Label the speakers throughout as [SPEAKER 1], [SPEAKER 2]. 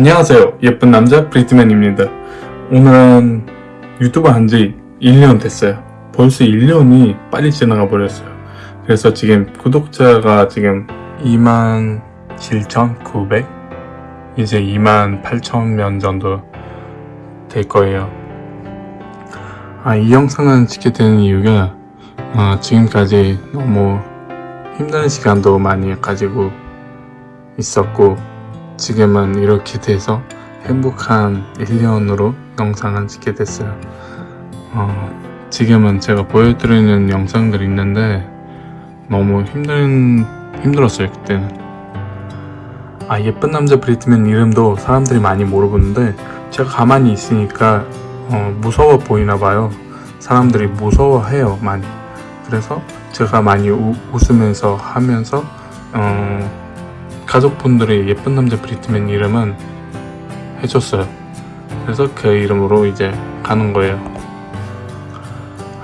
[SPEAKER 1] 안녕하세요. 예쁜 남자 브리트맨입니다. 오늘은 유튜브 한지 1년 됐어요. 벌써 1년이 빨리 지나가 버렸어요. 그래서 지금 구독자가 지금 27,900? 이제 28,000명 정도 될 거예요. 아, 이 영상을 찍게 되는 이유가 어, 지금까지 너무 힘든 시간도 많이 가지고 있었고 지금은 이렇게 돼서 행복한 1년으로 영상을 찍게 됐어요. 어, 지금은 제가 보여드리는 영상들이 있는데 너무 힘든, 힘들었어요, 그때는. 아, 예쁜 남자 브리트맨 이름도 사람들이 많이 물어보는데 제가 가만히 있으니까 어, 무서워 보이나 봐요. 사람들이 무서워해요, 많이. 그래서 제가 많이 우, 웃으면서 하면서 어, 가족분들이 예쁜 남자 브리트맨 이름은 해줬어요. 그래서 그 이름으로 이제 가는 거예요.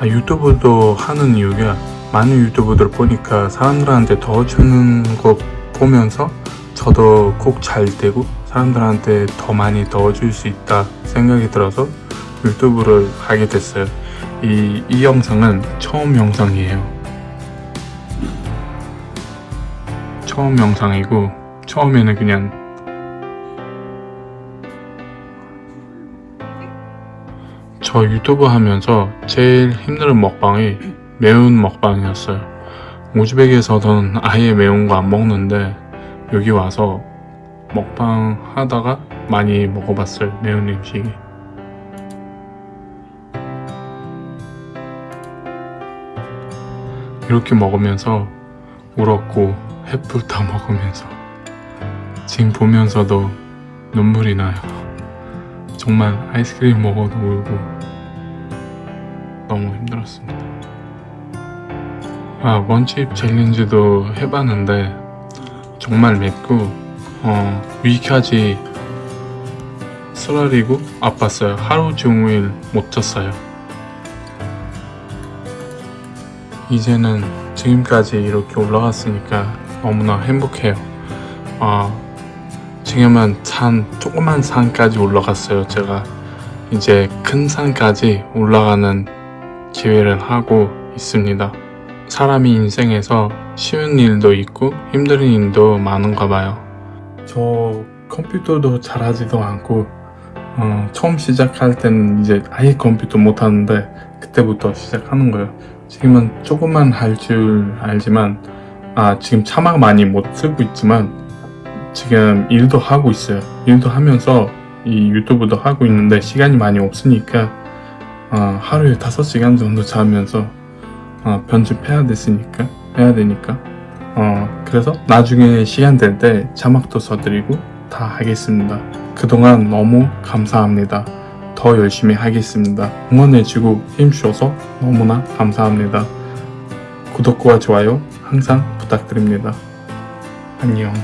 [SPEAKER 1] 아, 유튜브도 하는 이유가 많은 유튜브들 보니까 사람들한테 도와주는 거 보면서 저도 꼭 잘 되고 사람들한테 더 많이 도와줄 수 있다 생각이 들어서 유튜브를 하게 됐어요. 이, 이 영상은 처음 영상이에요. 처음 영상이고 처음에는 그냥 저 유튜브 하면서 제일 힘든 먹방이 매운 먹방이었어요. 우즈벡에서는 아예 매운 거 안 먹는데 여기 와서 먹방 하다가 많이 먹어봤어요. 매운 음식이. 이렇게 먹으면서 울었고 햇불 다 먹으면서 지금 보면서도 눈물이 나요. 정말 아이스크림 먹어도 울고 너무 힘들었습니다. 아 원칩 챌린지도 해봤는데 정말 맵고 어, 위까지 쓰라리고 아팠어요. 하루 종일 못 잤어요. 이제는 지금까지 이렇게 올라갔으니까 너무나 행복해요. 아, 지금은 산, 조그만 산까지 올라갔어요. 제가 이제 큰 산까지 올라가는 기회를 하고 있습니다. 사람이 인생에서 쉬운 일도 있고 힘든 일도 많은가 봐요. 저 컴퓨터도 잘하지도 않고 어, 처음 시작할 때는 이제 아예 컴퓨터 못하는데 그때부터 시작하는 거예요. 지금은 조금만 할 줄 알지만 아 지금 차마 많이 못 쓰고 있지만 지금 일도 하고 있어요. 일도 하면서 이 유튜브도 하고 있는데 시간이 많이 없으니까 어, 하루에 5시간 정도 자면서 어, 편집해야 됐으니까 해야 되니까 어, 그래서 나중에 시간 될 때 자막도 써드리고 다 하겠습니다. 그동안 너무 감사합니다. 더 열심히 하겠습니다. 응원해주고 힘주셔서 너무나 감사합니다. 구독과 좋아요 항상 부탁드립니다. 안녕.